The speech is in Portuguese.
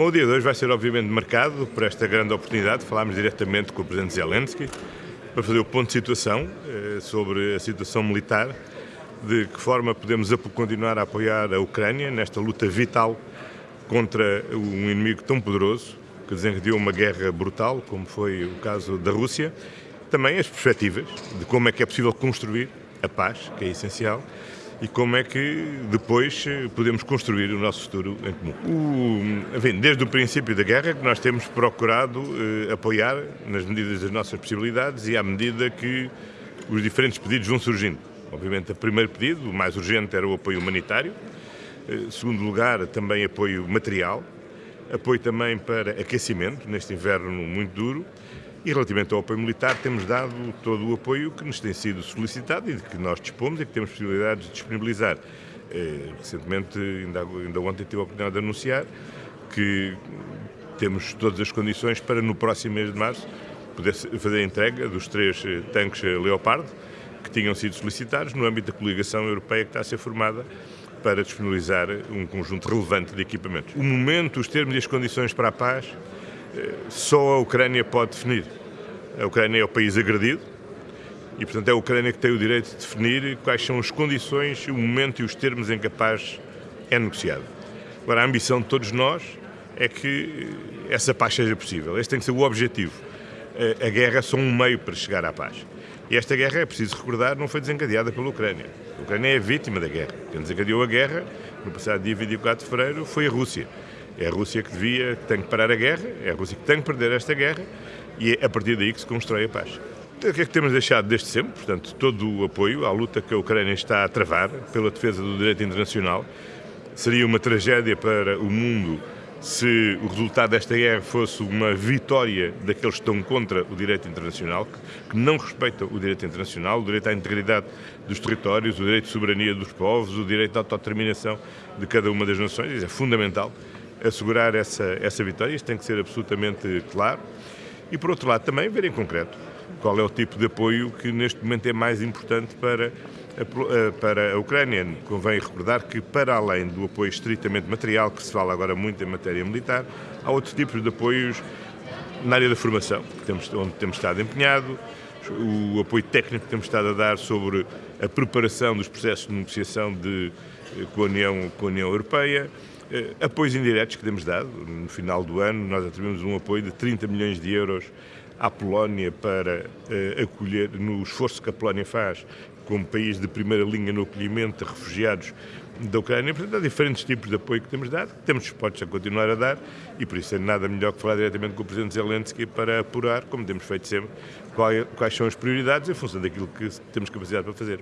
Bom, o dia de hoje vai ser obviamente marcado por esta grande oportunidade. De falarmos diretamente com o Presidente Zelensky para fazer o ponto de situação eh, sobre a situação militar, de que forma podemos continuar a apoiar a Ucrânia nesta luta vital contra um inimigo tão poderoso que desencadeou uma guerra brutal, como foi o caso da Rússia, também as perspectivas de como é que é possível construir a paz, que é essencial, e como é que depois eh, podemos construir o nosso futuro em comum. O, enfim, desde o princípio da guerra que nós temos procurado eh, apoiar nas medidas das nossas possibilidades e à medida que os diferentes pedidos vão surgindo. Obviamente, o primeiro pedido, o mais urgente, era o apoio humanitário. Eh, segundo lugar, também apoio material. Apoio também para aquecimento, neste inverno muito duro. E relativamente ao apoio militar, temos dado todo o apoio que nos tem sido solicitado e de que nós dispomos e que temos possibilidades de disponibilizar. Eh, recentemente, ainda, ainda ontem tive a oportunidade de anunciar que temos todas as condições para no próximo mês de março poder fazer a entrega dos três eh, tanques Leopard que tinham sido solicitados no âmbito da coligação europeia que está a ser formada para disponibilizar um conjunto relevante de equipamentos. O momento, os termos e as condições para a paz só a Ucrânia pode definir. A Ucrânia é o país agredido e, portanto, é a Ucrânia que tem o direito de definir quais são as condições, o momento e os termos em que a paz é negociada. Agora, a ambição de todos nós é que essa paz seja possível. Este tem que ser o objetivo. A guerra é só um meio para chegar à paz. E esta guerra, é preciso recordar, não foi desencadeada pela Ucrânia. A Ucrânia é vítima da guerra. Quem desencadeou a guerra, no passado dia 24 de fevereiro, foi a Rússia. É a Rússia que devia, que tem que parar a guerra, é a Rússia que tem que perder esta guerra e é a partir daí que se constrói a paz. O que é que temos deixado desde sempre? Portanto, todo o apoio à luta que a Ucrânia está a travar pela defesa do direito internacional. Seria uma tragédia para o mundo se o resultado desta guerra fosse uma vitória daqueles que estão contra o direito internacional, que não respeitam o direito internacional, o direito à integridade dos territórios, o direito de soberania dos povos, o direito à autodeterminação de cada uma das nações. Isso é fundamental assegurar essa, essa vitória, isto tem que ser absolutamente claro. E, por outro lado, também ver em concreto qual é o tipo de apoio que neste momento é mais importante para a, para a Ucrânia. Convém recordar que, para além do apoio estritamente material, que se fala agora muito em matéria militar, há outros tipos de apoios na área da formação, temos, onde temos estado empenhado, o apoio técnico que temos estado a dar sobre a preparação dos processos de negociação de, com, a União, com a União Europeia, apoios indiretos que temos dado. No final do ano, nós atribuímos um apoio de 30 milhões de euros à Polónia para uh, acolher, no esforço que a Polónia faz como país de primeira linha no acolhimento de refugiados da Ucrânia. Portanto, há diferentes tipos de apoio que temos dado, que temos dispostos a continuar a dar e por isso é nada melhor que falar diretamente com o Presidente Zelensky para apurar, como temos feito sempre, quais são as prioridades em função daquilo que temos capacidade para fazer.